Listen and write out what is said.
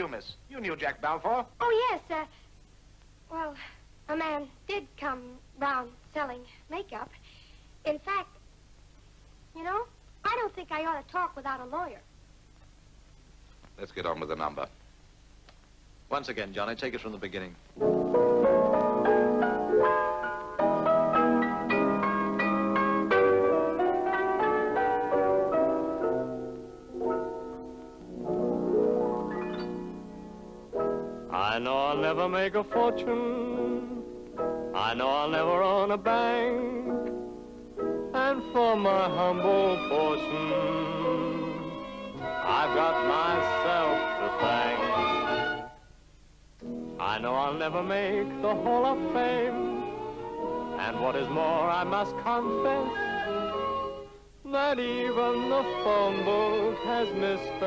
you, miss? You knew Jack Balfour. Oh, yes, uh, well, a man did come round selling makeup. In fact, you know, I don't think I ought to talk without a lawyer. Let's get on with the number. Once again, Johnny, take it from the beginning. I know I'll never make a fortune. I know I'll never own a bank. And for my humble portion, I've got myself to thank. I know I'll never make the Hall of Fame. And what is more, I must confess that even the phone book has misspelled.